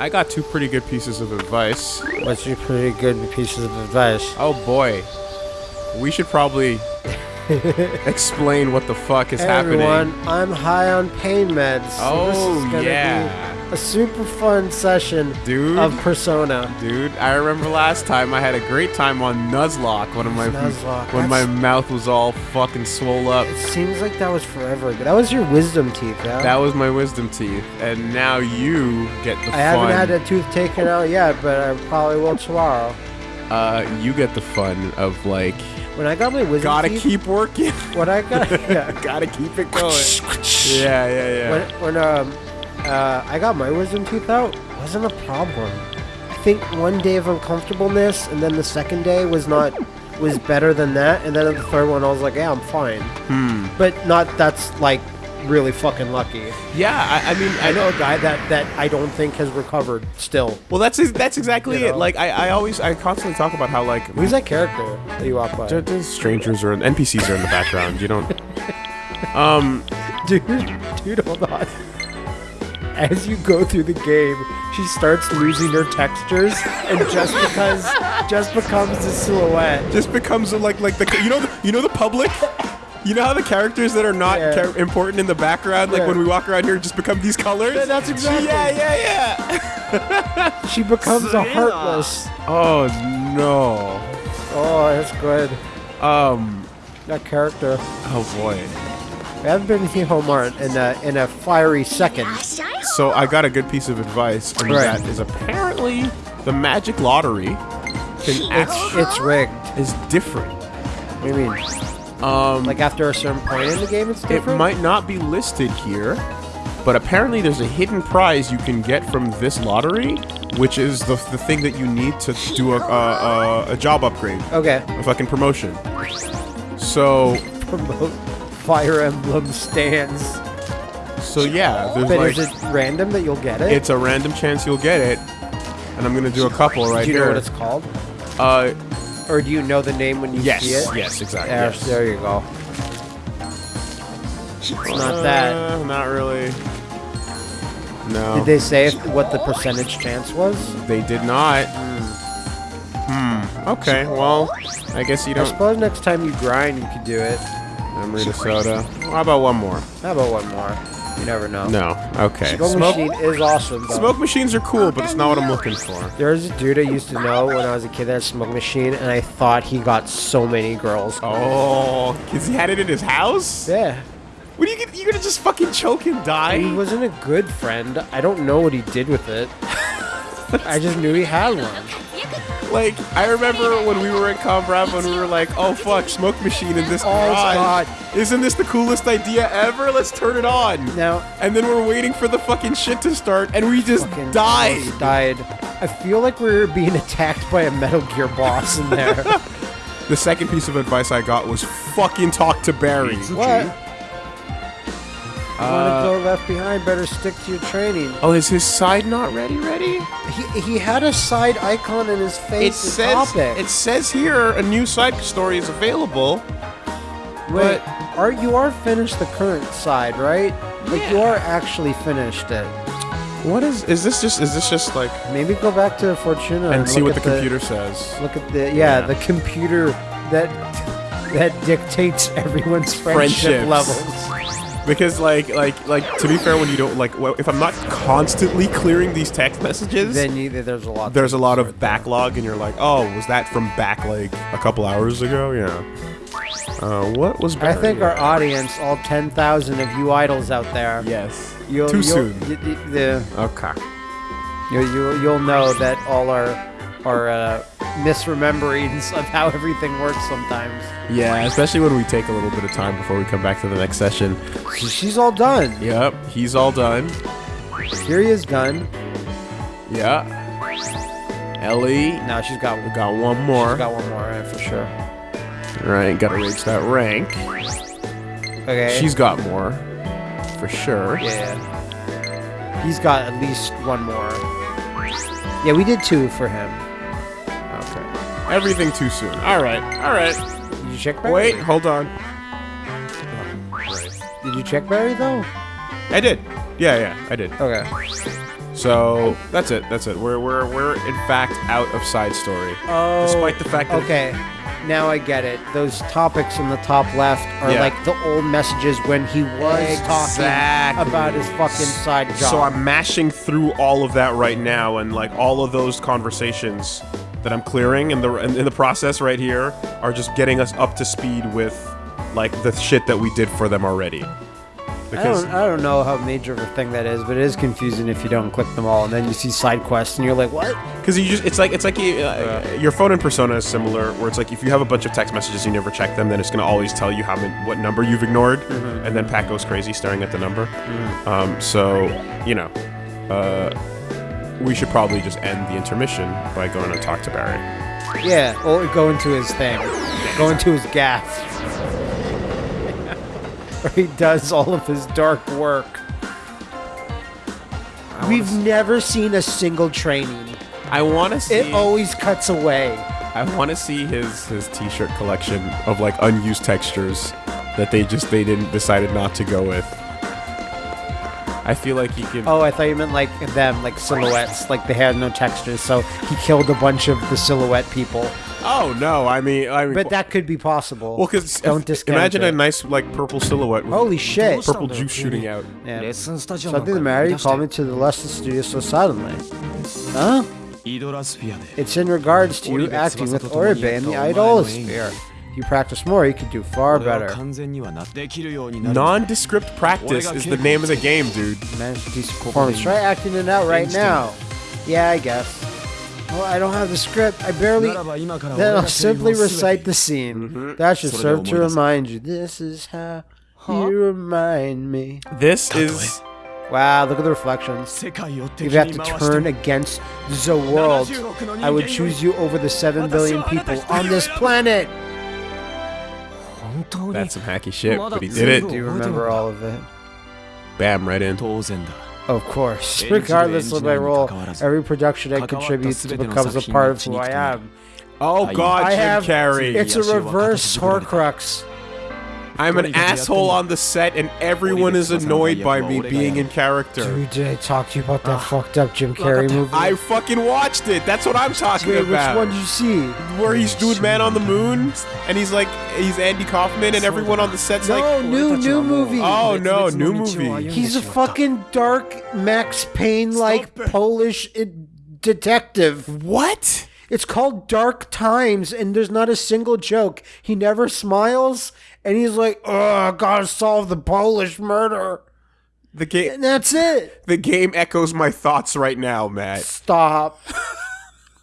I got two pretty good pieces of advice. What's your pretty good pieces of advice? Oh boy. We should probably explain what the fuck is Hey happening. everyone, I'm high on pain meds. so this Oh, is gonna yeah. be a super fun session Dude. of Persona. Dude, I remember last time I had a great time on Nuzlocke when my Nuzlocke, when my mouth was all fucking swole up. It seems like that was forever ago. That was your wisdom teeth, yeah? That was my wisdom teeth, and now you get the fun. I fun. haven't had a tooth taken out yet, but I probably will tomorrow. uh, you get the fun of like, When I got my wisdom gotta teeth, keep working, when I got yeah, gotta keep it going. yeah, yeah, yeah. when when um uh, I got my wisdom tooth out, wasn't a problem. I think one day of uncomfortableness, and then the second day was not was better than that, and then the third one I was like, yeah, I'm fine. Hmm. But not that's like really fucking lucky. Yeah, I, I mean, I know a guy that that I don't think has recovered still. Well, that's that's exactly You it. know? Like, I, I always, I constantly talk about how like Who's that character that you walk by? There- there's strangers or NPCs are in the background. You don't. Um. Dude, dude, hold on. As you go through the game, she starts losing her textures, and just because, just becomes a silhouette. just becomes like like the you know the, you know the public you know how the characters that are not Yeah. char- important in the background like Yeah. when we walk around here just become these colors Yeah, that's exactly- yeah yeah yeah She becomes a heartless. oh no Oh, that's good. um That character. oh boy We haven't been to Homart in a in a fiery second. so i got a good piece of advice and Right. that is apparently the magic lottery can It's it's rigged. is different What do you mean? Um Like after a certain point in the game, it's different. It might not be listed here, but apparently there's a hidden prize you can get from this lottery, which is the, the thing that you need to do a, a, a, a job upgrade, Okay. a fucking promotion. So, Promote Fire Emblem stands. so yeah, there's But like, is it random that you'll get it? it's a random chance you'll get it, and I'm gonna do a couple right here. do you here. know what it's called? uh, Or do you know the name when you yes, see it? yes, exactly. There, yes. there you go. It's not that. Uh, not really. No. Did they say if, what the percentage chance was? They did not. Hmm. Okay. Well, I guess you don't. I suppose next time you grind, you could do it. Memory to soda. How about one more? How about one more? You never know. No. Okay. Smoke, Smoke, machine is awesome. Though. smoke machines are cool, but it's not what I'm looking for. There's a dude I used to know when I was a kid that had a smoke machine, and I thought he got so many girls. Oh, cause he had it in his house. Yeah. What are you gonna? You gonna just fucking choke and die? He wasn't a good friend. I don't know what he did with it. I just knew he had one. Like I remember when we were at Combrava when we were like, "Oh fuck, smoke machine in this Oh, garage. God. Isn't this the coolest idea ever? Let's turn it on." Now, And then we're waiting for the fucking shit to start, and we just fucking died. died. I feel like we're being attacked by a Metal Gear boss in there. The second piece of advice I got was fucking talk to Barry. what? You Uh, want to go left behind? Better stick to your training. Oh, is his side not ready? Ready? He, he had a side icon in his face. as says topic. it says here a new side story is available. Wait, are you are finished the current side, right? Like you are actually finished it. What is is this just is this just like Maybe go back to Fortuna and see what the at computer says? Look at the yeah, Yeah. the computer that that dictates everyone's friendship Friendships. levels. Because like like like to be fair, when you don't like well, if I'm not constantly clearing these text messages, Then you, there's a lot. there's a lot of backlog, and you're like, oh, was that from back like a couple hours ago? Yeah. Uh, what was? I think our audience, all 10,000 of you idols out there, yes. you'll, Too you'll, soon. y- y- the, Okay. you, you, you'll know that all our our uh, misrememberings of how everything works sometimes. Yeah, especially when we take a little bit of time before we come back to the next session. She's all done. Yep, he's all done. Here he is done. Yeah. Ellie, Now she's got we got one more. She's got one more right, for sure. Right, gotta reach that rank. Okay. She's got more, for sure. Yeah. He's got at least one more. Yeah, we did two for him. Okay. Everything too soon. All right. All right. Did you check Barry? Wait. Hold on. Did you check Barry though? I did. Yeah, yeah, I did. Okay. So that's it. That's it. We're we're we're in fact out of side story. Oh. Despite the fact that Okay. Now I get it. Those topics in the top left are Yeah. like the old messages when he was Exactly. talking about his fucking side job. So I'm mashing through all of that right now, and like all of those conversations that I'm clearing in the in, in the process right here are just getting us up to speed with like the shit that we did for them already. I Because don't, I don't know how major of a thing that is, but it is confusing if you don't click them all, and then you see side quests, and you're like, "What?" because you just it's like it's like you, uh, your phone and persona is similar, where it's like if you have a bunch of text messages and you never check them, then it's gonna always tell you how many, what number you've ignored, and then Pat goes crazy staring at the number. Um, so you know, uh, we should probably just end the intermission by going and talk to Barry. Yeah, or go into his thing, go into his gaff, where he does all of his dark work. We've never seen a single training. I want to see. It always cuts away. I want to see his his t-shirt collection of like unused textures that they just they didn't decided not to go with. I feel like he could. Oh, I thought you meant like them, like silhouettes, like they had no textures. So he killed a bunch of the silhouette people. Oh no! I mean, I mean, but that could be possible. Well, because don't discount. Imagine it. a nice like purple silhouette. With Holy shit! Purple juice shooting out. Yeah. Something the matter. called me to the lesson studio so suddenly. Huh? It's in regards to you acting with Oribe in the Idolasphere. If you practice more, you could do far better. Nondescript practice is the name of the game, dude. Performance. Try acting it out right now. Yeah, I guess. Well, I don't have the script. I barely. Then I'll simply recite the scene. Mm-hmm. That should serve to remind you. This is how you remind me. This is. Wow, look at the reflections. If you have to turn against the world, I would choose you over the 7 billion people on this planet. That's some hacky shit, but he did it. Do you remember all of it? Bam, right in. Of course. Regardless of my role, every production I contribute to becomes a part of who I am. Oh god, I Jim have, Carrey. It's a reverse Horcrux. I'm an What are you asshole on the set, and everyone is annoyed by me being in character. Dude, did I talk to you about that ah. fucked up Jim Carrey movie? I fucking watched it. That's what I'm talking Wait, which one did you see? Where he's doing Man on the Moon, and he's like, he's Andy Kaufman, and everyone on the set's No, like, new, new movie. oh no, new movie. He's a fucking dark Max Payne like Polish detective. What? It's called Dark Times, and there's not a single joke. He never smiles, and he's like, "Oh, gotta solve the Polish murder," The game, and that's it. the game echoes my thoughts right now, Matt. Stop.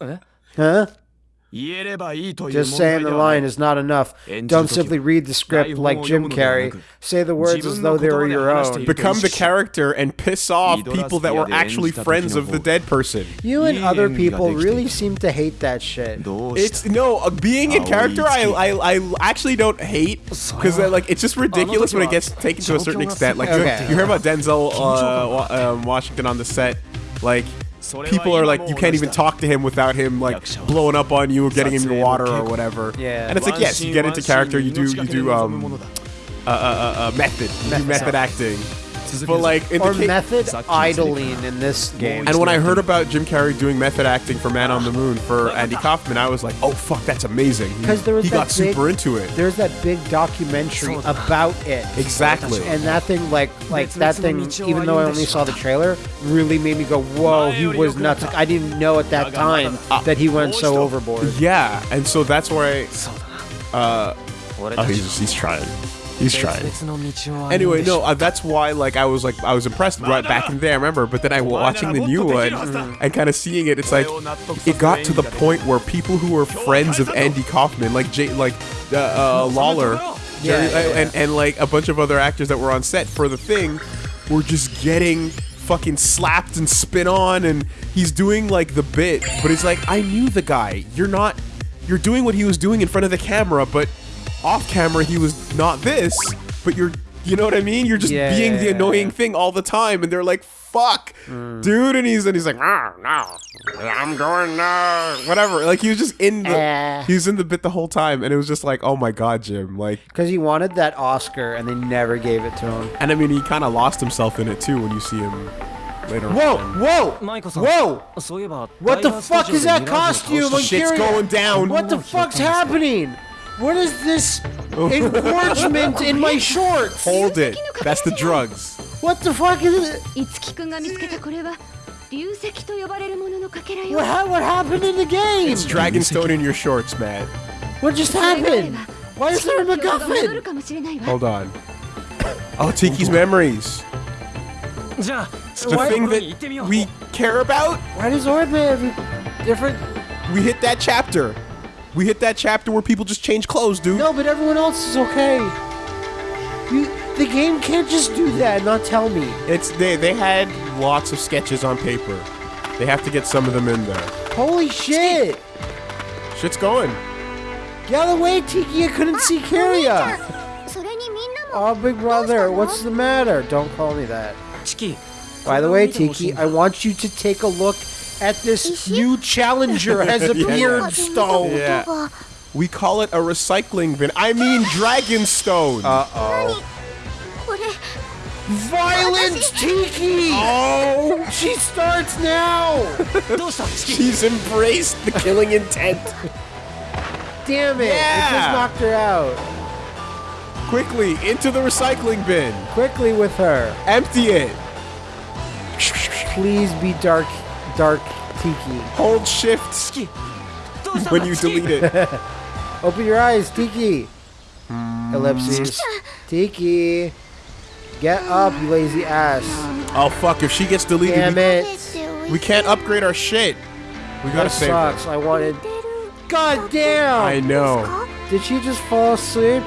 huh? Just saying the line is not enough. Don't simply read the script like Jim Carrey. Say the words as though they were your own. Become the character and piss off people that were actually friends of the dead person. You and other people really seem to hate that shit. It's no uh, being in character. I I, I actually don't hate because like it's just oh, ridiculous when it gets taken to a certain extent. Like okay. you, hear about Denzel uh, um, Washington on the set, like people are like you can't even talk to him without him like blowing up on you or getting in your water or whatever. Yeah. and it's like yes, you get into character, you do you do um uh, uh, uh, uh, method, you do method acting, but like in or the method idling in this game. And when I heard about Jim Carrey doing method acting for Man on the Moon for Andy Kaufman, I was like, oh fuck, that's amazing. Because there was he got big, super into it. There's that big documentary about it. Exactly. And that thing, like, like that thing, even though I only saw the trailer, really made me go, whoa, he was nuts. Like, I didn't know at that time that he went so overboard. Yeah, and so that's where I. Uh, oh, he's, he's trying. He's trying. Anyway, no, uh, that's why like I was like I was impressed right back in there. I remember, but then I was watching the new one and kind of seeing it. It's like it got to the point where people who were friends of Andy Kaufman, like Jay, like uh, uh, Lawler, Jerry, yeah, yeah, yeah. and and like a bunch of other actors that were on set for the thing, were just getting fucking slapped and spit on and he's doing like the bit but it's like i knew the guy you're not you're doing what he was doing in front of the camera but off camera he was not this, but you're you know what I mean? You're just yeah, being yeah, the annoying yeah. thing all the time, and they're like, "Fuck, mm. dude!" And he's and he's like, "No, no, I'm going no." whatever." Like he was just in the uh. he was in the bit the whole time, and it was just like, "Oh my god, Jim!" Like because he wanted that Oscar, and they never gave it to him. And I mean, he kind of lost himself in it too when you see him later whoa, on. Whoa! Whoa! What the fuck is that costume? Shit's going down. What the fuck's happening? What is this engorgement in my shorts? Hold it. That's the drugs. What the fuck is it? What, ha what happened in the game? It's Dragonstone in your shorts, Matt. What just happened? Why is there a MacGuffin? Hold on. Oh, Tiki's memories. The thing that we care about? Why does Oribe have different... We hit that chapter. We hit that chapter where people just change clothes, dude. No, but everyone else is okay. You, the game can't just do that and not tell me. It's they they had lots of sketches on paper. They have to get some of them in there. Holy shit! Shit's going. Get out of the way, Tiki! I couldn't see Kiria! Oh, big brother, what's the matter? Don't call me that. By the way, Tiki, I want you to take a look at this new challenger has appeared, Stone. Yeah. We call it a recycling bin. I mean Dragonstone. Uh-oh. Violent Tiki! Oh, she starts now! She's embraced the killing intent. Damn it! Yeah. It just knocked her out. Quickly, into the recycling bin. Quickly with her. Empty it. Please be dark dark tiki. Hold shift when you delete it. Open your eyes, Tiki. Ellipses. Hmm. Tiki. Get up, you lazy ass. Oh, fuck. If she gets deleted, Damn we, it. we can't upgrade our shit. We gotta that save sucks. Her. I wanted... God damn! I know. Did she just fall asleep?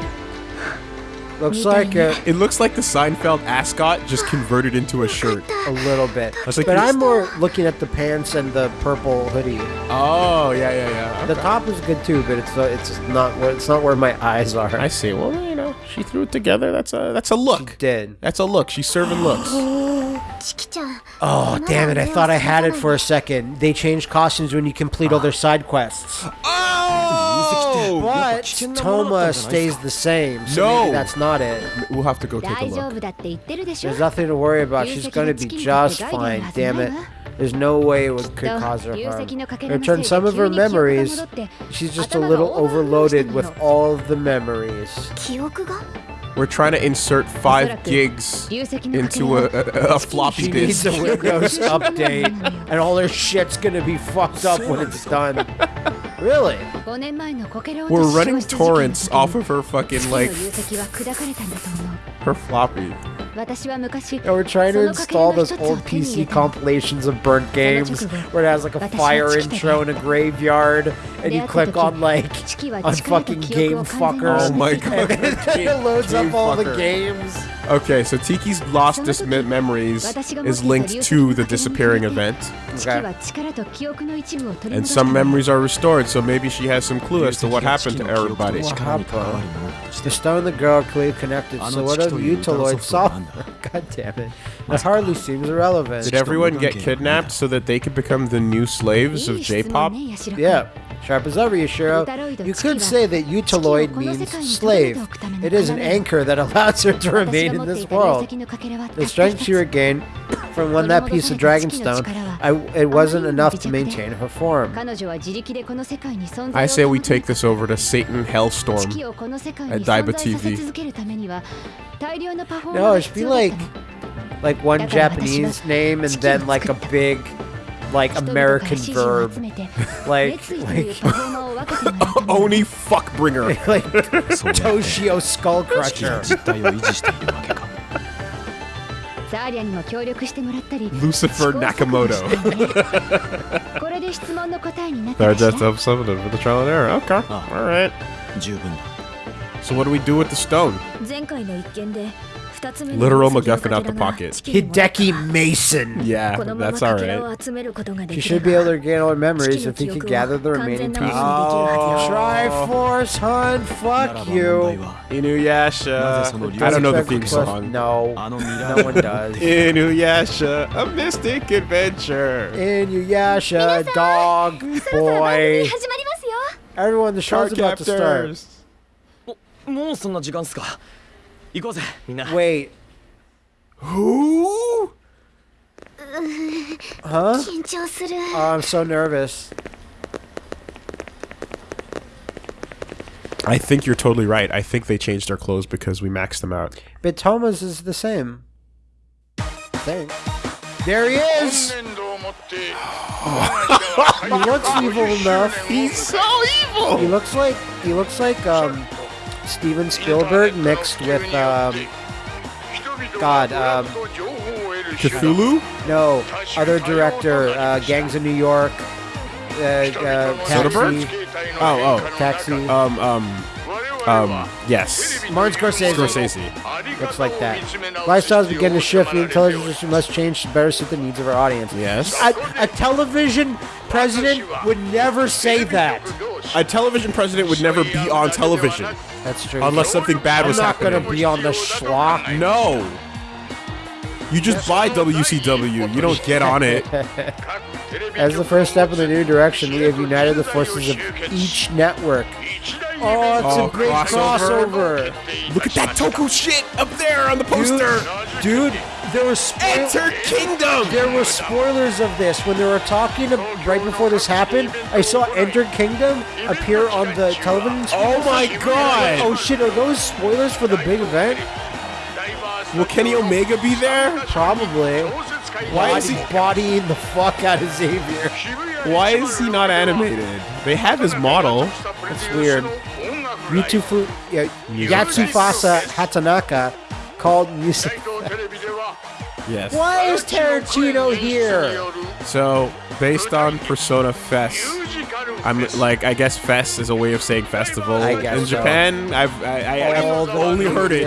Looks like a, uh, It looks like the Seinfeld ascot just converted into a shirt. a little bit. Like, but I'm more looking at the pants and the purple hoodie. Oh yeah yeah yeah. Okay. The top is good too, but it's uh, it's not where it's not where my eyes are. I see. Well, you know, she threw it together. That's a that's a look. She did. That's a look. She's serving looks. Oh, damn it. I thought I had it for a second. They change costumes when you complete all their side quests. Oh! But Toma stays the same, so no. maybe that's not it. We'll have to go take a look. There's nothing to worry about. She's gonna be just fine. Damn it. There's no way it could cause her harm. Return some of her memories. She's just a little overloaded with all the memories. We're trying to insert five gigs into a, a, a floppy disk. She needs a Windows update, and all her shit's gonna be fucked up when it's done. Really? We're running torrents off of her fucking, like, her floppy. And we're trying to install those old PC compilations of burnt games where it has like a fire intro in a graveyard and you click on like on fucking game fucker. Oh my god. it loads up all the games. Okay, so Tiki's lost dis memories is linked to the disappearing event. Okay. And some memories are restored, so maybe she has some clue as to what happened to everybody. What? The stone the girl clearly connected, so what of Utaloid saw? God damn it. That hardly seems irrelevant. Did everyone get kidnapped so that they could become the new slaves of J-pop? Yeah. Sharp as ever, Yashiro. You could say that Utaloid means slave. It is an anchor that allows her to remain in this world. The strength she regained from when that piece of Dragonstone, I, it wasn't enough to maintain her form. I say we take this over to Satan Hellstorm at Daiba TV. No, it should be like, like one Japanese name and then like a big like American verb, like like Oni fuckbringer, like Toshio Skullcrusher. Lucifer Nakamoto. Third death of submitted for the trial and error. Okay. Oh. Alright. So what do we do with the stone? 前回の一件で Literal MacGuffin out the pocket. Hideki Mason. Yeah, that's alright. He should be able to gain all the memories if he could gather the remaining pieces. Oh. Triforce Hunt, なら fuck な ば問 you. 題は Inuyasha. I don't know the theme song. No, あのミラ no ー one does. Inuyasha, a mystic adventure. Inuyasha, dog, そろそろ番組 boy. 始まりますよ Everyone, the show's about to start. Cardcaptors. もうそんな時間っすか 行こうぜみんな Wait, Who? huh? 緊張する Oh, I'm so nervous. I think you're totally right. I think they changed their clothes because we maxed them out. But Thomas is the same. I think. There he is! he looks evil enough. He's so evil. He looks like he looks like um Steven Spielberg mixed with um God um Cthulhu? no other director uh, Gangs of New York uh, uh, Soderbergh? Oh, oh. Taxi Um, um, um, yes. Martin Scorsese Scorsese. looks like that. Lifestyles begin to shift. The intelligence must change to better suit the needs of our audience. Yes. A, a television president would never say that. A television president would never be on television That's true. unless something bad I'm was not happening. gonna be on the schlock. No. You just buy WCW. You don't get on it. As the first step in the new direction, we have united the forces of each network. Oh, it's Oh, a big crossover. crossover. Look at that Toku shit up there on the poster. Dude, dude there were spoil- Enter Kingdom. there were spoilers of this when they were talking right before this happened. I saw Enter Kingdom appear on the television. screen. Oh my god. Oh shit! Are those spoilers for the big event? Will Kenny Omega be there? Probably. Why is he? bodying the fuck out of Xavier? Why is he not animated? They have his model. It's weird. Yutufu, yeah, Yatsufasa Hatanaka called music. Yes. Why is Tarantino here? So, based on Persona Fest, I'm like, I guess Fest is a way of saying festival. I guess In so. Japan, I've I, I, I've the only heard it.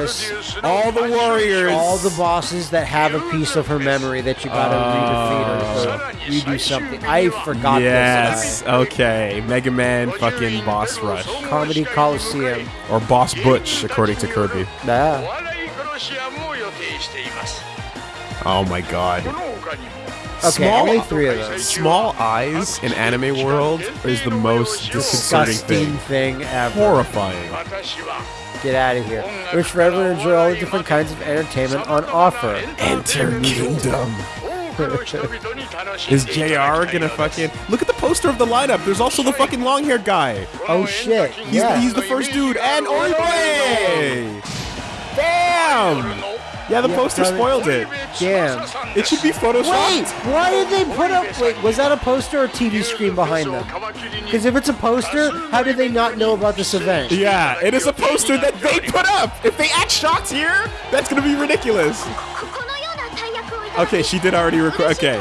All the warriors. All the bosses that have a piece of her memory that you gotta redefeat or, or redo something. I forgot Yes. this. Okay. Mega Man, fucking Boss Rush, Uh, Comedy Coliseum. or Boss Butch, according to Kirby. Yeah. Oh my God. Okay, only three of those. Small eyes in anime world is the most disconcerting Disgusting thing. thing ever. Horrifying. Get out of here. Which forever enjoy all the different kinds of entertainment on offer. Enter Kingdom. Is JR gonna fucking look at the poster of the lineup? There's also the fucking long-haired guy. Oh shit. He's, Yeah. he's the first dude, and Oribe. Damn. Yeah, the yeah, poster spoiled it. Damn. It should be photoshopped. Wait, why did they put up... Wait, was that a poster or a TV screen behind them? Because if it's a poster, how did they not know about this event? Yeah, it is a poster that they put up. If they add shots here, that's going to be ridiculous. Okay, she did already record. Okay.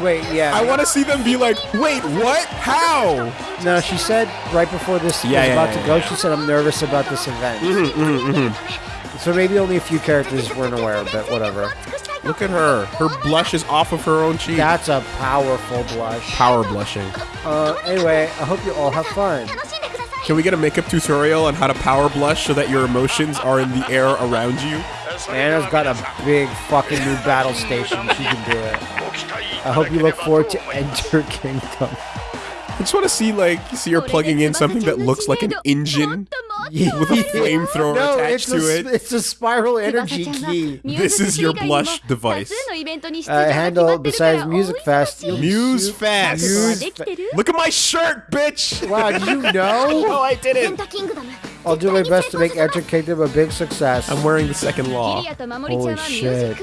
Wait, yeah. I want to see them be like, wait, what? How? No, she said right before this yeah, was yeah, about yeah, to go, she said, I'm nervous about this event. Mm -hmm, mm -hmm, mm -hmm. So maybe only a few characters weren't aware, but whatever. Look at her. Her blush is off of her own cheek. That's a powerful blush. Power blushing. Uh, anyway, I hope you all have fun. Can we get a makeup tutorial on how to power blush so that your emotions are in the air around you? Anna's got a big fucking new battle station. She can do it. I hope you look forward to Enter Kingdom. I just want to see like see her plugging in something that looks like an engine with a flamethrower no, attached to it. It's a spiral energy key. This is your blush device. Uh, handle besides Music Fest. Muse Fest. Muse Look at my shirt, bitch. Wow, did you know? no, I didn't. I'll do my best to make Enter Kingdom a big success. I'm wearing the second law. Holy shit.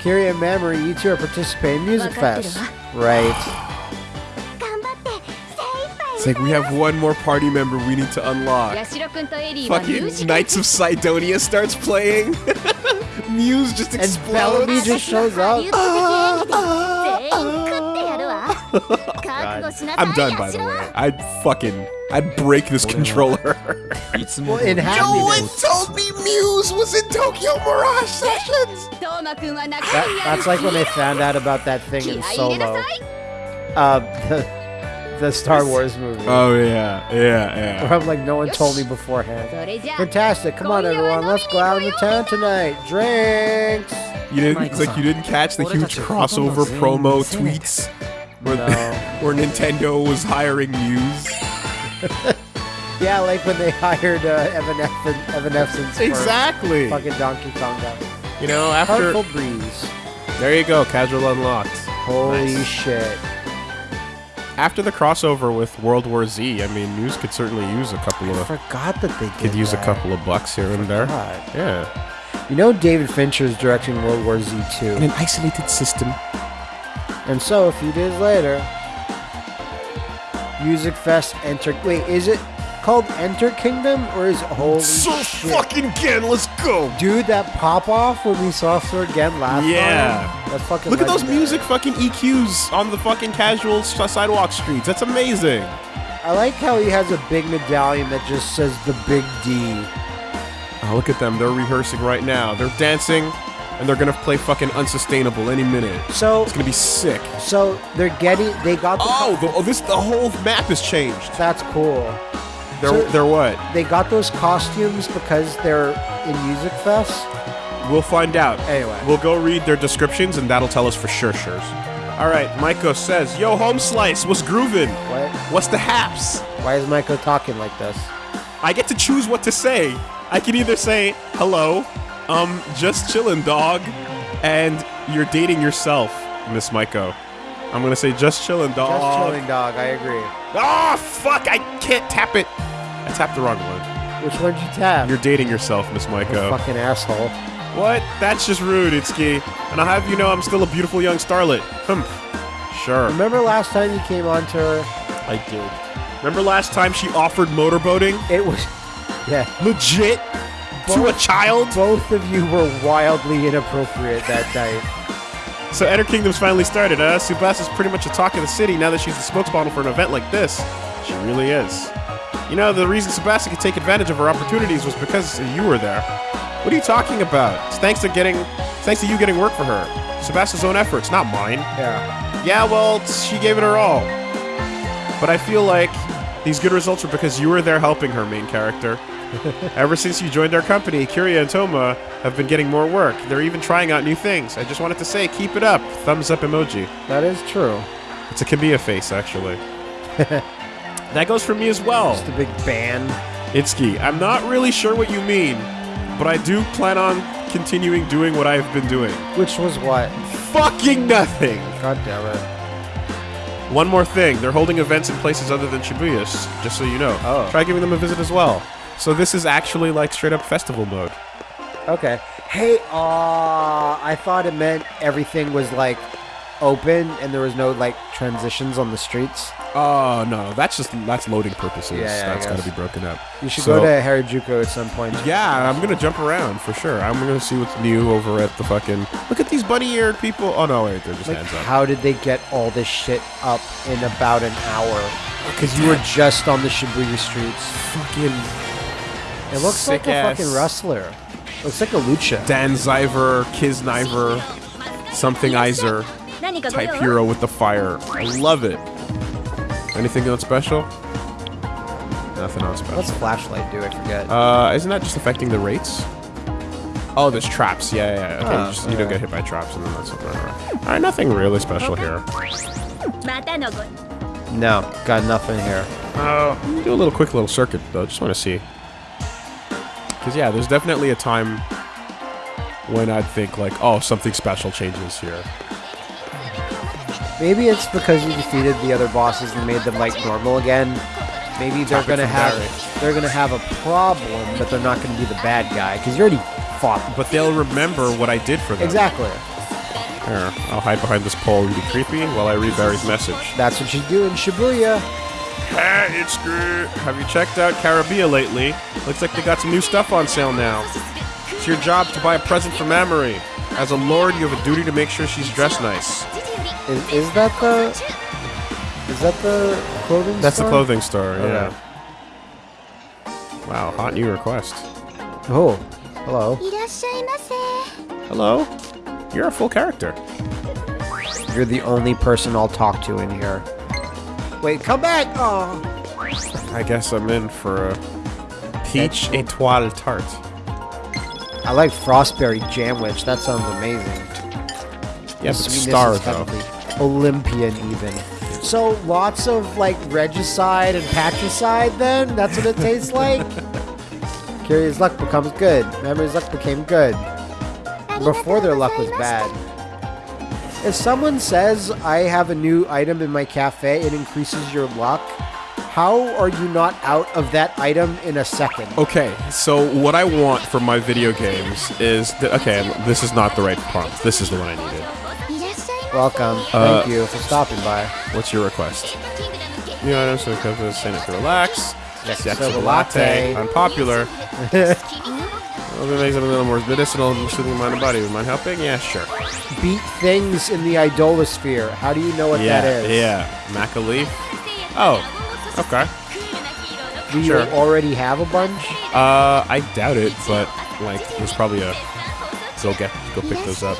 Kiri and Mamori, you two are participating in Music Fest. Right. It's like, we have one more party member we need to unlock. Fucking Knights of Sidonia starts playing. Muse just explodes. And Bellamy just shows up. Ah, ah, ah. I'm done, by the way. I'd fucking... I'd break this controller. well, no one told me Muse was in Tokyo Mirage Sessions! That, that's like when they found out about that thing in Solo. Uh, the, the Star Wars movie. Oh yeah, yeah, yeah. Where I'm like, no one told me beforehand. Fantastic! Come on, everyone, let's go out in the town tonight. Drinks. You didn't it's like you didn't catch the huge crossover promo tweets where no. where Nintendo was hiring news. yeah, like when they hired uh, Evan Evanescence exactly. Fucking Donkey Kong. You know, after Heartful Breeze. There you go, casual unlocked. Holy nice. shit. After the crossover with World War Z, I mean, news could certainly use a couple I of forgot that they did could use a couple of bucks here and there. Yeah. You know David Fincher is directing World War Z 2. an isolated system. And so, a few days later, Music Fest Enter. Wait, is it called Enter Kingdom or is it holy shit? fucking again. Let's go. Dude, that pop off when we saw Sir again last Yeah. time. That's fucking. Look at those music fucking EQs on the fucking casual sidewalk streets. That's amazing. I like how he has a big medallion that just says the Big D. Oh, look at them. They're rehearsing right now. They're dancing, and they're gonna play fucking unsustainable any minute. So, It's gonna be sick. so they're getting. They got the. Oh, the, oh this the whole map has changed. that's cool. They're So- they're what? They got those costumes because they're in Music Fest. We'll find out. Anyway. We'll go read their descriptions, and that'll tell us for sure. Sure. All right, Maiko says, "Yo, home slice, what's groovin'? What? What's the haps? Why is Michael talking like this? I get to choose what to say. I can either say hello, um, just chillin', dog, and you're dating yourself, Miss Maiko. I'm gonna say just chillin', dog. Just chilling, dog. I agree. Oh fuck! I can't tap it. I tapped the wrong one. Which one'd you tap? You're dating yourself, Miss Maiko. fucking asshole. What? That's just rude, Itsuki. And I'll have you know I'm still a beautiful young starlet. Hmm. Sure. Remember last time you came on to her? I did. Remember last time she offered motorboating? It was. Yeah. Legit? To a child? Both of you were wildly inappropriate that night. So Enter Kingdom's finally started, huh? Tsubasa's pretty much a talk of the city now that she's the spokesmodel for an event like this. She really is. You know, the reason Tsubasa could take advantage of her opportunities was because you were there. What are you talking about? It's thanks to getting, thanks to you getting work for her. Tsubasa's own efforts, not mine. Yeah. Yeah, well, she gave it her all. But I feel like these good results are because you were there helping her, main character. Ever since you joined our company, Kiria and Toma have been getting more work. They're even trying out new things. I just wanted to say, keep it up. Thumbs up emoji. That is true. It's a Kamiya face, actually. that goes for me as well. Just a big band. Itsuki, I'm not really sure what you mean, but I do plan on continuing doing what I've been doing. Which was what? Fucking nothing! God damn it. One more thing, they're holding events in places other than Shibuya, just so you know. Oh. Try giving them a visit as well. So this is actually like straight up festival mode. Okay. Hey, uh, I thought it meant everything was like open and there was no like transitions on the streets. Oh no, that's just that's loading purposes. Yeah, yeah, that's got to be broken up. You should so, go to Harajuku at some point. Yeah, I'm gonna jump around for sure. I'm gonna see what's new over at the fucking. Look at these bunny-eared people. Oh no, wait, they're just like, hands up. How did they get all this shit up in about an hour? Because you were just on the Shibuya streets. Fucking. It looks Sick like ass. a fucking wrestler. Looks like a lucha. Dan Ziver, Kizniver, something Izer type hero with the fire. I love it. Anything on special? Nothing on special. What's flashlight do? I forget. Uh, isn't that just affecting the rates? Oh, there's traps. Yeah, yeah. yeah. Okay, ah, you, just, don't get hit by traps, and then that's something. All right, nothing really special here. No, got nothing here. Oh, do a little quick little circuit though. Just want to see. Cause yeah, there's definitely a time when I'd think like, oh, something special changes here. Maybe it's because you defeated the other bosses and made them like normal again. Maybe they're Topic gonna have Barry. they're gonna have a problem, but they're not gonna be the bad guy because you already fought. them. But they'll remember what I did for them. Exactly. Here, I'll hide behind this pole and be creepy while I read Barry's message. That's what you do in Shibuya. Hey, it's good. Have you checked out Carabia lately? Looks like they got some new stuff on sale now. It's your job to buy a present for Mamori. As a lord, you have a duty to make sure she's dressed nice. Is, is that the... Is that the clothing That's store? the clothing store, okay. yeah. Wow, hot new request. Oh, hello. Hello? You're a full character. You're the only person I'll talk to in here. Wait, come back! Oh. I guess I'm in for a peach étoile tart. I like frostberry jam, which that sounds amazing. Yeah, but star is though. Olympian even. So lots of like regicide and patricide then? That's what it tastes like? Curious luck becomes good. Memory's luck became good. Before their luck was bad. If someone says I have a new item in my cafe, it increases your luck. How are you not out of that item in a second? Okay, so what I want for my video games is that, okay, this is not the right prompt. This is the one I needed. Welcome. Uh, Thank you for stopping by. What's your request? New items for the Cocoa Senate to relax. Yes, yes, so latte. Unpopular. Well, it makes it a little more medicinal and soothing mind and body. We mind helping? Yeah, sure. Beat things in the idolasphere. How do you know what yeah, that is? Yeah, maca leaf. Oh, okay. Do sure. you already have a bunch? Uh, I doubt it, but like, there's probably a. So get go pick those up.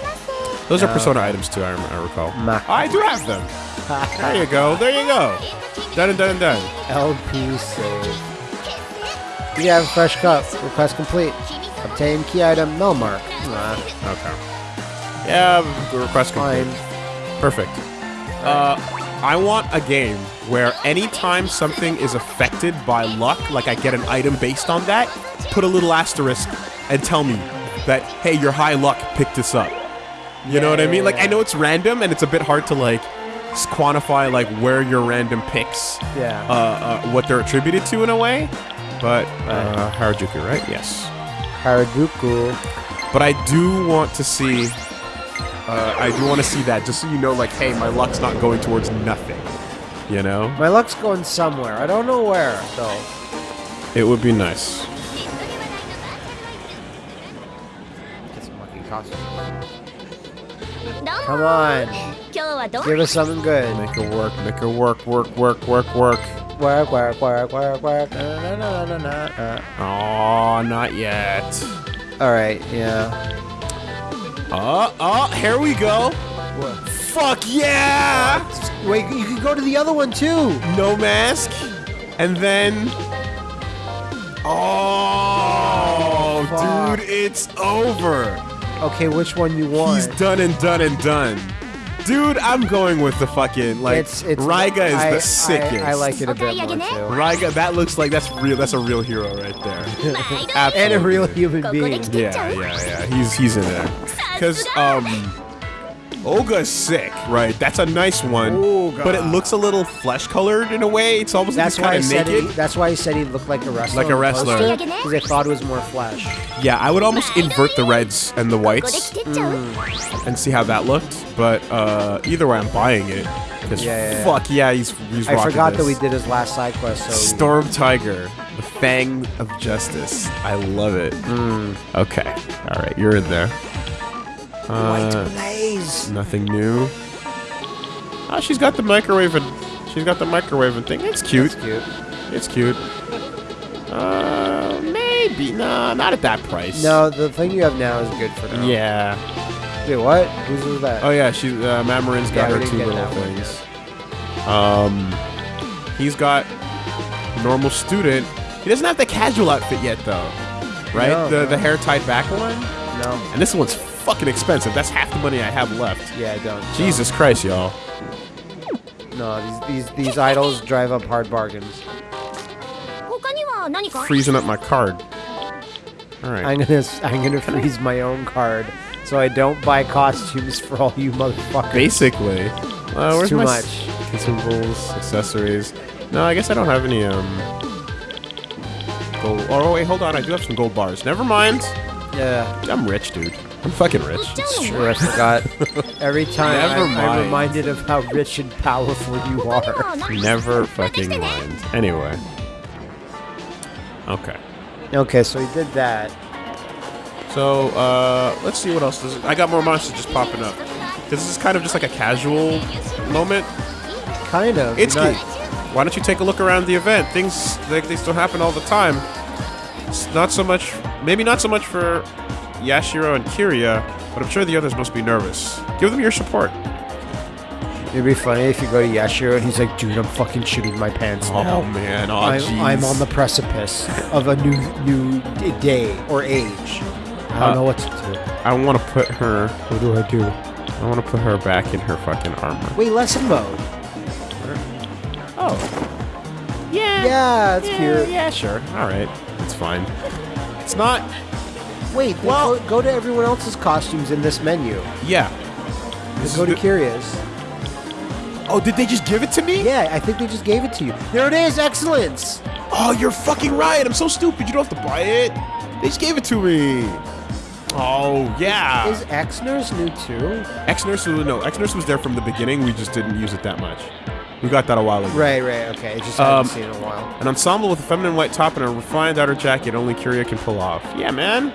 Those are Oh, Persona items too. I, I recall. Maca. I do have them. There you go. There you go. Done and done and done. LP save. You have a fresh cup. Request complete. Obtain key item Melmark. Nah, Okay. Yeah, the request fine. complete. Perfect. Uh, I want a game where anytime something is affected by luck, like I get an item based on that, put a little asterisk and tell me that, hey, your high luck picked this up. You know what I Yeah, mean? Like. I know it's random and it's a bit hard to, like, quantify, like, where your random picks, Yeah. uh, uh, what they're attributed to in a way. But, uh, Harajuku, right? Yes. Harajuku. But I do want to see. Uh, I do want to see that, just so you know, like, hey, my luck's not going towards nothing. You know, My luck's going somewhere. I don't know where, though. it would be nice. Come on. Give us something good. Make her work, make her work, work, work, work, work. Work, work, work, work, work. Uh, nah, oh, not yet. Alright, yeah. Uh, uh, here we go. What? Fuck yeah! Wait, you can go to the other one too. No mask. And then. Oh, oh dude, it's over. Okay, which one you want? He's done and done and done. Dude, I'm going with the fucking like it's, it's Raiga is I, the sickest. I, I, like it a bit more too. Raiga, that looks like that's real. That's a real hero right there. and a real human being. Yeah, yeah, yeah. He's he's in there because um Olga's sick. Right. That's a nice one. But it looks a little flesh colored in a way. It's almost that's like kind of naked. He, that's why he said he looked like a wrestler. Like a wrestler. Because I thought it was more flesh. Yeah, I would almost invert the reds and the whites mm. and see how that looked. But uh, either way, I'm buying it. Because yeah, yeah, fuck yeah, he's, he's I forgot this. that we did his last side quest. So Storm Tiger, the Fang of Justice. I love it. Mm. Okay. All right, you're in there. Uh, Blaze. nothing new. Oh, she's got the microwave and she's got the microwave and thing. It's cute. That's cute. It's cute. Uh, maybe no, not at that price. No, the thing you have now is good for now. Yeah. Wait, what? Whose was that? Oh yeah, she uh, Mamarin's got Yeah, her two little things. Um, he's got normal student. He doesn't have the casual outfit yet though, right? No, the no. the hair tied back one. No. And this one's fucking expensive. That's half the money I have left. Yeah, don't. don't. Jesus Christ, y'all. No, these, these, these idols drive up hard bargains. Freezing up my card. Alright. I'm gonna, I'm gonna freeze my own card so I don't buy costumes for all you motherfuckers. Basically. Uh, too much. Consumables, accessories. No, I guess I don't have any, um... Gold. Oh, oh, wait, hold on. I do have some gold bars. Never mind. Yeah. I'm rich, dude. I'm fucking rich. It's true. Sure, Scott. Every time I, am reminded of how rich and powerful you are. Never fucking mind. Anyway. Okay. Okay, so he did that. So, uh, let's see what else does it. I got more monsters just popping up. This is kind of just like a casual moment. Kind of. It's not... Why don't you take a look around the event? Things they still happen all the time. It's not so much, maybe not so much for Yashiro and Kiria, but I'm sure the others must be nervous. Give them your support. It'd be funny if you go to Yashiro and he's like, dude, I'm fucking shooting my pants now. Oh man, oh I'm, jeez. I'm on the precipice of a new new day or age. I don't Uh, know what to do. I want to put her. What do I do? I want to put her back in her fucking armor. Wait, lesson mode. Oh, yeah, Yeah, it's cute. yeah, sure. All right, it's fine. It's not. Wait, Well- go, go to everyone else's costumes in this menu. Yeah. This go to the- Curious. oh, did they just give it to me? Yeah, I think they just gave it to you. There it is, excellence. Oh, you're fucking right. I'm so stupid. You don't have to buy it. They just gave it to me. Oh yeah. Is X Nurse new too? X Nurse no. X Nurse was there from the beginning. We just didn't use it that much. We got that a while ago. Right, right, okay. Just Um, haven't seen it in a while. An ensemble with a feminine white top and a refined outer jacket only Kiria can pull off. Yeah, man.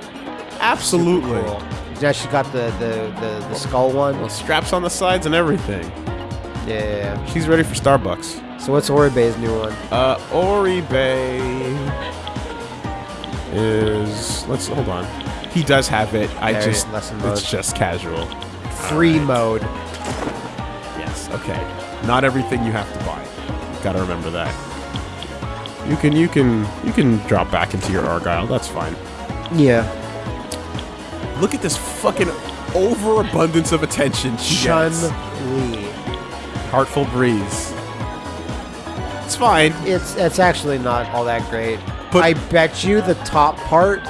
Absolutely. Cool. Yeah, she got the the, the, the skull one. Well, straps on the sides and everything. Yeah, yeah, yeah. She's ready for Starbucks. So what's Oribe's new one? Uh, Oribe is. Let's hold on. He does have it. I There, just lesson mode. it's just casual. Free mode. Yes. Okay. Not everything you have to buy. Gotta remember that. You can you can you can drop back into your Argyle. That's fine. Yeah. Look at this fucking overabundance of attention she Chun. Li. Heartful breeze. It's fine. It's it's actually not all that great. But- I bet you the top part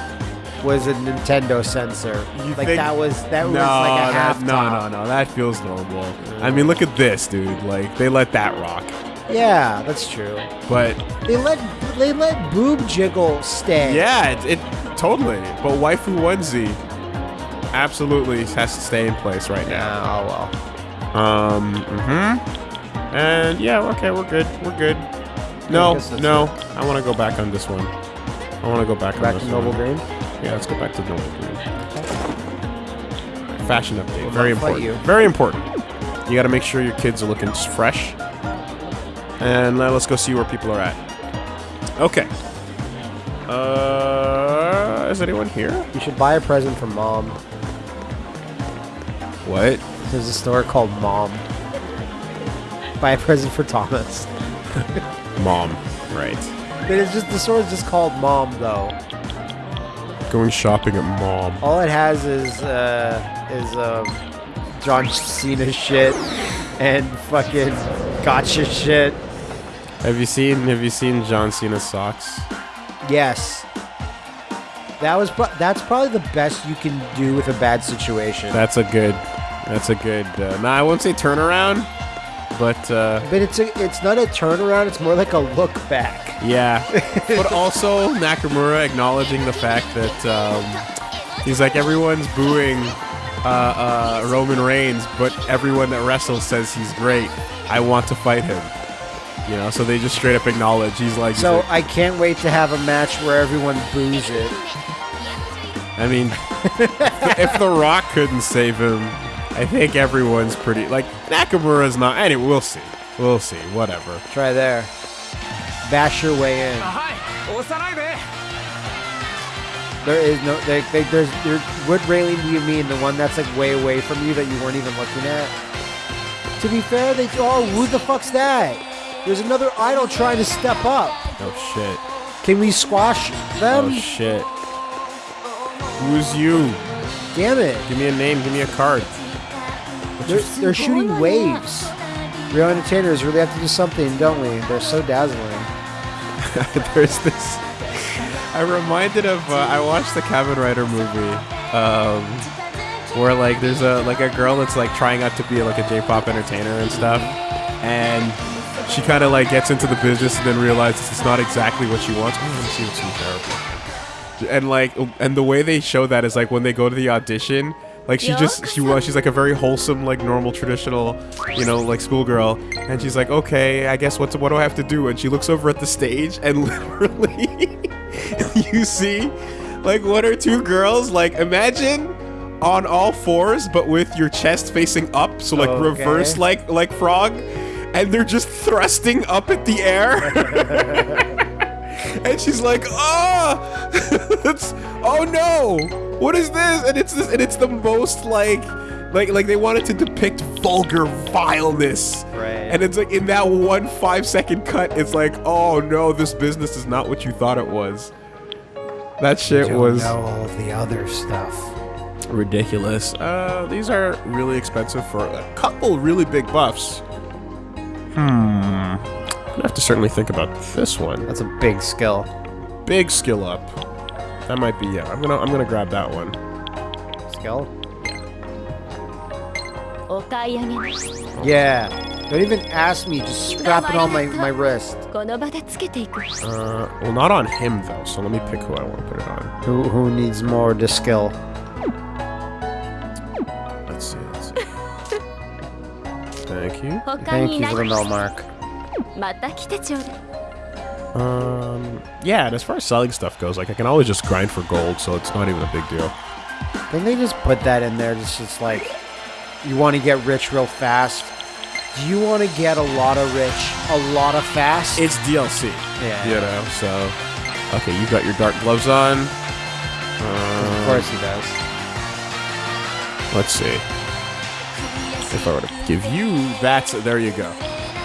was a Nintendo censor. You like that was that was like a half that, no, no, no. That feels normal. I mean, look at this, dude. Like they let that rock, Yeah, that's true. but They let they let boob jiggle stay. yeah, it, it totally. But waifu onesie absolutely has to stay in place right now. Oh well. Um. hmm And yeah, okay, we're good. We're good. No, that's no. I want to go back on this one. I want to go back, Back on to this Noble one. Green. Yeah, let's go back to Noble Green. Fashion update. Will Very important. Very important. You got to make sure your kids are looking fresh. And uh, let's go see where people are at. Okay. Uh, is anyone here? You should buy a present for mom. What? There's a store called Mom. Buy a present for Thomas. Mom. Right. But it's just the store is just called Mom though. Going shopping at mom. All it has is uh is um John Cena shit and fucking gotcha shit. Have you seen Have you seen John Cena's socks? Yes. That was that's probably the best you can do with a bad situation. That's a good. That's a good. Uh, nah, I won't say turnaround, but uh, but it's a, it's not a turnaround, it's more like a look back. yeah. but also Nakamura acknowledging the fact that um, he's like everyone's booing uh, uh, Roman Reigns, but everyone that wrestles says he's great. I want to fight him. You know, so they just straight up acknowledge he's like. he's So like- I can't wait to have a match where everyone boos it. I mean, if The Rock couldn't save him, I think everyone's pretty like Nakamura's not. Anyway, we'll see. We'll see. Whatever. Try there. Bash your way in. There is no they, they, there's there would railing do you mean the one that's like way away from you that you weren't even looking at? To be fair, they oh who the fuck's that? There's another idol trying to step up. Oh shit. Can we squash them? Oh shit. Who's you? Damn it. Give me a name, give me a card. They're, they're shooting waves. Real entertainers really have to do something, don't we? They're so dazzling. There's this. I reminded of. Uh, I watched the Cabin Rider movie. Um, where like there's a like a girl that's like trying out to be like a J-pop entertainer and stuff, and she kind of like gets into the business and then realizes it's not exactly what she wants. Oh, let me see what's in therapy. And like, and the way they show that is like when they go to the audition, like she just she was she's like a very wholesome like normal traditional, you know, like schoolgirl, and she's like, okay, I guess what's what do I have to do? And she looks over at the stage and literally, you see, like one or two girls, like imagine on all fours but with your chest facing up, so like Okay. reverse like like frog. and they're just thrusting up at the air. and she's like, ah, "Oh, it's oh no, what is this?" And it's this, and it's the most like, like, like they wanted to depict vulgar vileness, Right. And it's like in that one five second cut, it's like, "Oh no, this business is not what you thought it was." That shit Don't was know all of the other stuff. ridiculous. Uh, these are really expensive for a couple really big buffs. Hmm. I have to certainly think about this one. That's a big skill. Big skill up. That might be yeah. I'm gonna I'm gonna grab that one. Skill. Yeah. Don't even ask me. Just strap it on my my wrist. Uh, well, not on him though. So let me pick who I want to put it on. Who who needs more the skill? Let's see. Let's see. Thank you. Thank you for the no mark. Um, yeah. And as far as selling stuff goes, like I can always just grind for gold, so it's not even a big deal. Can they just put that in there? It's Just like you want to get rich real fast. Do you want to get a lot of rich, a lot of fast? It's DLC. Yeah. You know. So, okay, you got your dark gloves on. of Uh, course he does. Let's see. If I were to give you that, there you go.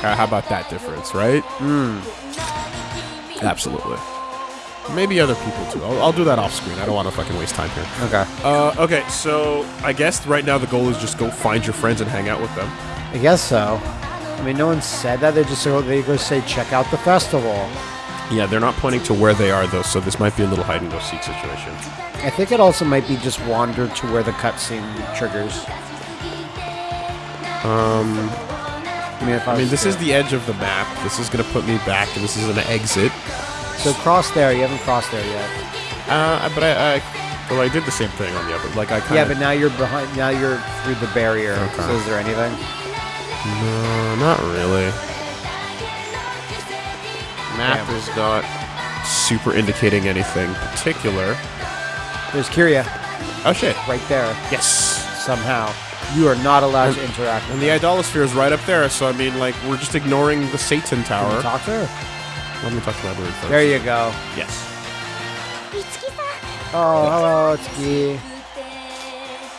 Uh, how about that difference, right? Hmm. Absolutely. Maybe other people too. I'll, I'll do that off screen. I don't want to fucking waste time here. Okay. Uh, okay, so I guess right now the goal is just go find your friends and hang out with them. I guess so. I mean, no one said that. They just they go say, check out the festival. Yeah, they're not pointing to where they are though, so this might be a little hide and go seek situation. I think it also might be just wander to where the cutscene triggers. Um, I mean, I, mean, this is the edge of the map. This is gonna put me back, and this is an exit. so cross there. You haven't crossed there yet. Uh, but I, I, well, I did the same thing on the other. Like I kind Yeah, but now you're behind. Now you're through the barrier. Okay. So is there anything? No, not really. Map Damn. is not super indicating anything particular. There's Kiria Oh shit! right there. Yes. Somehow you are not allowed and, to interact. and the idolasphere is right up there, so I mean, like, we're just ignoring the Satan Tower. Can talk to her? Let me talk to my bird first. There you go. Yes. Oh, hello, Tsuki.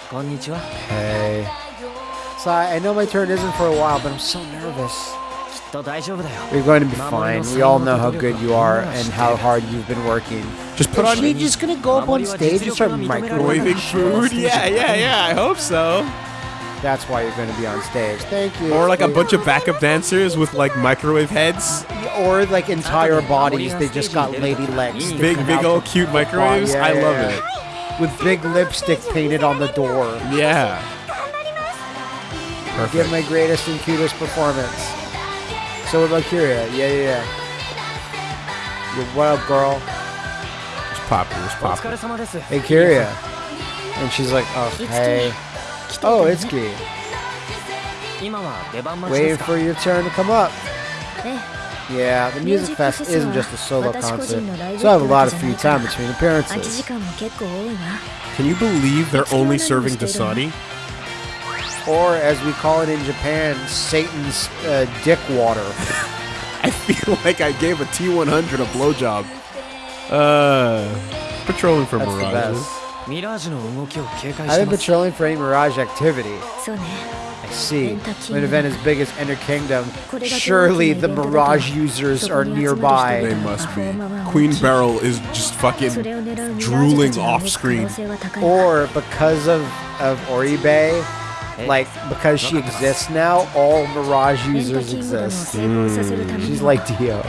Konnichiwa. Hey. So I know my turn isn't for a while, but I'm so nervous. You're going to be fine. We all know how good you are and how hard you've been working. Just put Is on. Is she just gonna go up on stage and start microwaving food? Yeah, yeah, yeah. I hope so. That's why you're going to be on stage. Thank you. Or like a bunch of backup dancers with like microwave heads. Or like entire bodies. They just got lady legs. Big, big old cute microwaves. Yeah, I love yeah. it. With big lipstick painted on the door. Yeah. Perfect. Give my greatest and cutest performance. So about Valkyria. Yeah, yeah, yeah. You're what up, girl? It's popular. It's popular. Hey, Kiria. And she's like, oh, hey. Oh, it's good. Waiting for your turn to come up. Yeah, the Music Fest isn't just a solo concert, so I have a lot of free time between appearances. Can you believe they're only serving Dasani? Or, as we call it in Japan, Satan's uh, dick water. I feel like I gave a T-100 a blowjob. Uh, patrolling for That's mirages. I've been patrolling for any Mirage activity. I see. When an event as big as Enter Kingdom, surely the Mirage users are nearby. They must be. Queen Beryl is just fucking drooling off screen. Or because of, of Oribe, like because she exists now, all Mirage users exist. Mm. She's like Dio.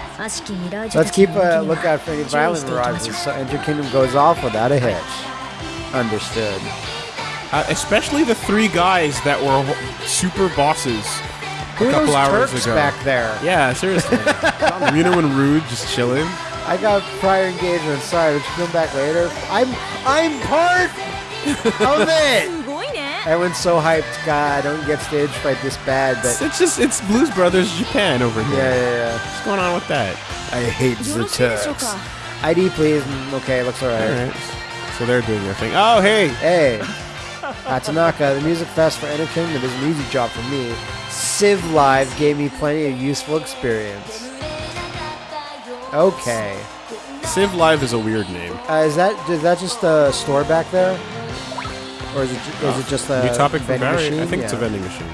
Let's keep uh, a lookout for any violent Mirages so Enter Kingdom goes off without a hitch. Understood. Uh, especially the three guys that were super bosses Who a couple hours Turks ago. back there? Yeah, seriously. Reno and Rude just chilling. I got prior engagement. Sorry, would you come back later? I'm I'm part of it. Everyone's so hyped. God, I don't get stage fright this bad, but It's just it's Blues Brothers Japan over here. yeah, yeah, yeah. What's going on with that? I hate the Turks. ID please. Mm, okay, looks alright. All right. So they're doing their thing. Oh, hey. Hey, uh, Tanaka, the music fest for Enter Kingdom is an easy job for me. Civ Live gave me plenty of useful experience. Okay. Civ Live is a weird name. Uh, is that is that just a store back there, or is it ju- is it just a New topic for vending Barry? machine? I think it's a Yeah. vending machine.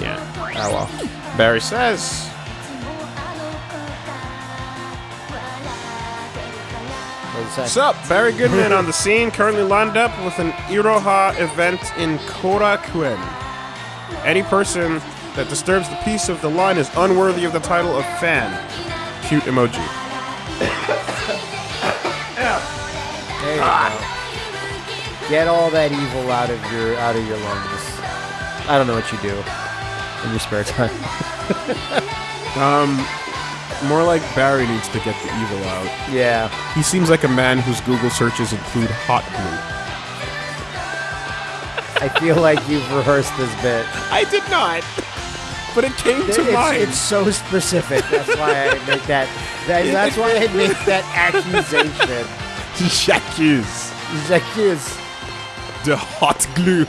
Yeah. Oh well. Barry says. What's up? Barry Goodman on the scene, currently lined up with an Iroha event in Korakuen. Any person that disturbs the peace of the line is unworthy of the title of fan. Cute emoji. There you go. Get all that evil out of your out of your lungs. I don't know what you do in your spare time. Um, more like Barry needs to get the evil out. Yeah. He seems like a man whose Google searches include hot glue. I feel like you've rehearsed this bit. I did not, but it came to It's, mind. it's so specific. That's why I make that. that that's why I make that accusation. J'accuse J'accuse. The hot glue.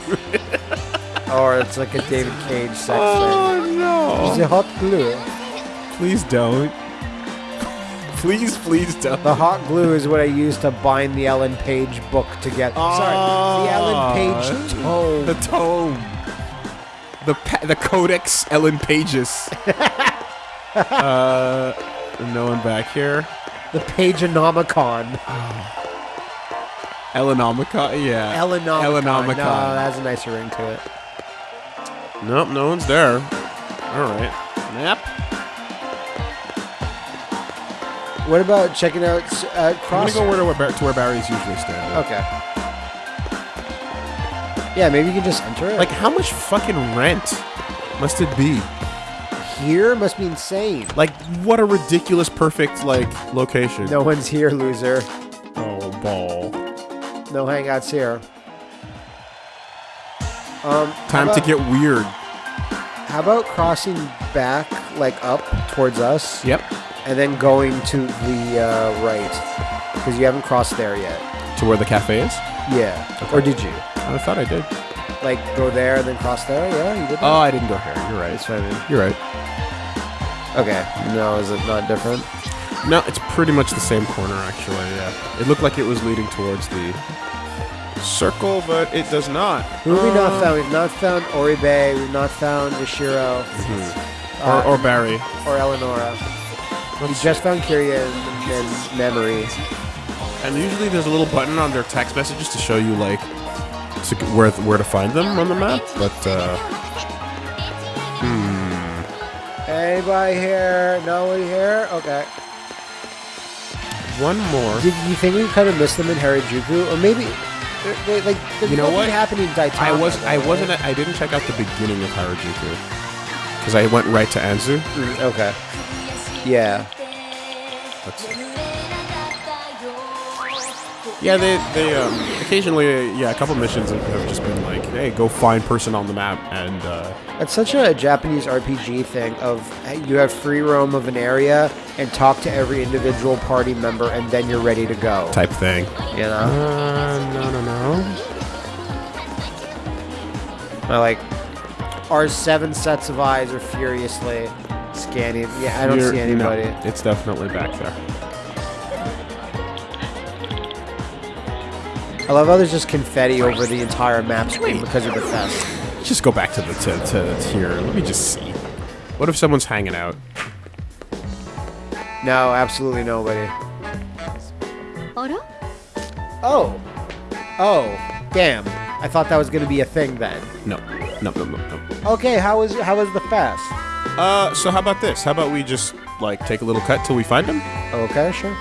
Or it's like a David Cage sex oh thing. no! The hot glue. Please don't. Please, please don't. The hot glue is what I use to bind the Ellen Page book together. Sorry, the Ellen Page tome. The tome. The pa- the Codex Ellen Pages. uh, no one back here. The Pageonomicon. Ellenomica, yeah. Ellenomicon. Ellenomicon. No, that has a nicer ring to it. Nope, no one's there. All right. Nap. What about checking out uh, I'm gonna go where to, where, to where Barry's usually standing. Okay. Yeah, maybe you can just enter it. Like, how much fucking rent must it be? here must be insane. Like, what a ridiculous, perfect like location. No one's here, loser. Oh, ball. No hangouts here. Um, Time to get weird. How about crossing back, like up towards us, Yep. And then going to the uh, right, because you haven't crossed there yet. To where the cafe is. Yeah. Or did you? I thought I did. Like go there, then cross there? Yeah, you did. That? Oh, I didn't go here. You're right. That's what I mean. You're right. Okay. No, is it not different? No, it's pretty much the same corner, actually. Yeah. It looked like it was leading towards the circle, but it does not. Who have we Uh, not found? We've not found Oribe. We've not found Yashiro Or, or Barry. or Eleonora. We just found and Mamori. And usually there's a little button on their text messages to show you like to, where where to find them on the map. But uh, Anybody here? Nobody here? Okay. one more. Did you think we kind of missed them in Harajuku, or maybe they, they, like You know what? happened in Daitama? I was I right? wasn't I didn't check out the beginning of Harajuku because I went right to Anzu. Mm, okay. Yeah. Yeah, they they um, occasionally yeah a couple missions have, have just been like hey go find person on the map and uh, It's such a Japanese RPG thing of hey, you have free roam of an area and talk to every individual party member, and then you're ready to go. type thing. You know. Uh, no no no. I like our seven sets of eyes are furiously scanning. Yeah, I don't You're- see anybody. no, it's definitely back there. I love how there's just confetti over the entire map screen because of the fest. Just go back to the to, to here. Let me just see. What if someone's hanging out? No, absolutely nobody. あら Oh, oh, damn! I thought that was gonna be a thing then. No, no, no, no, no. Okay, how was how was the fest? Uh, so how about this? How about we just like take a little cut till we find him? Okay, sure.